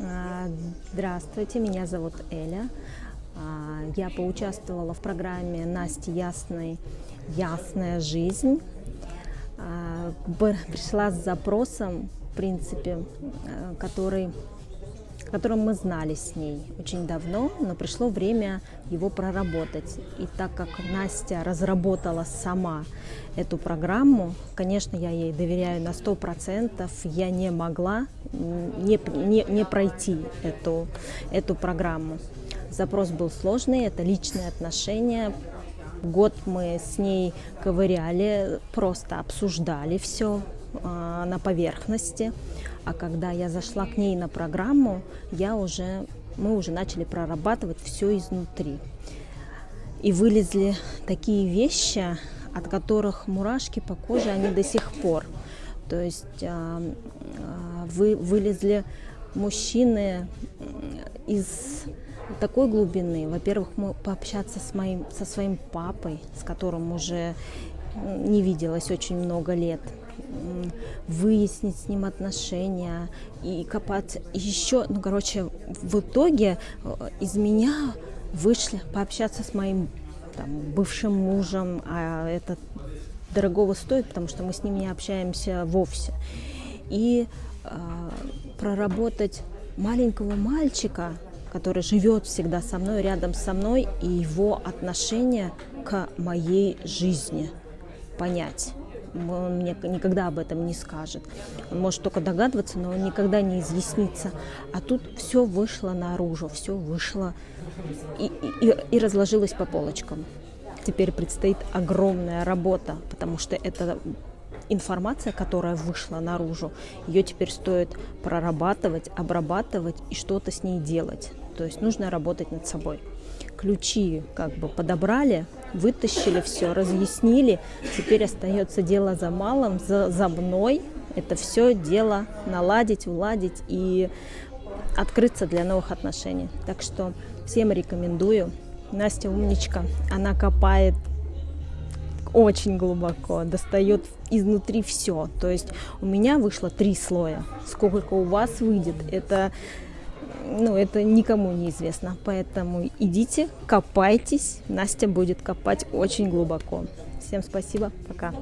А, Здравствуйте, меня зовут Эля. А, Я поучаствовала в программе Насти Ясной «Ясная жизнь». А, Пришла с запросом, в принципе, э, которым мы знали с ней очень давно, но пришло время его проработать. И так как Настя разработала сама эту программу, конечно, я ей доверяю на 100%, я не могла не, не, не пройти эту, эту программу. Запрос был сложный, это личные отношения. Год мы с ней ковыряли, просто обсуждали все на поверхности. А когда я зашла к ней на программу, я уже, мы уже начали прорабатывать все изнутри. И вылезли такие вещи, от которых мурашки по коже, они до сих пор. То есть а, а, вы, вылезли мужчины из такой глубины. Во-первых, пообщаться с моим, со своим папой, с которым уже не виделась очень много лет, выяснить с ним отношения и копать еще, ну, короче, в итоге э, из меня вышли пообщаться с моим там, бывшим мужем, а это дорогого стоит, потому что мы с ним не общаемся вовсе. И э, проработать маленького мальчика, который живет всегда со мной, рядом со мной, и его отношение к моей жизни понять. Он мне никогда об этом не скажет. Он может только догадываться, но он никогда не изъяснится. А тут все вышло наружу, все вышло и, и, и разложилось по полочкам. Теперь предстоит огромная работа, потому что это информация, которая вышла наружу, ее теперь стоит прорабатывать, обрабатывать и что-то с ней делать. То есть нужно работать над собой. Ключи как бы подобрали, вытащили все, разъяснили. Теперь остается дело за малым, за, за мной. Это все дело наладить, уладить и открыться для новых отношений. Так что всем рекомендую. Настя умничка, она копает очень глубоко, достает изнутри все. То есть у меня вышло три слоя. Сколько у вас выйдет, это, ну, это никому не известно. Поэтому идите, копайтесь. Настя будет копать очень глубоко. Всем спасибо, пока.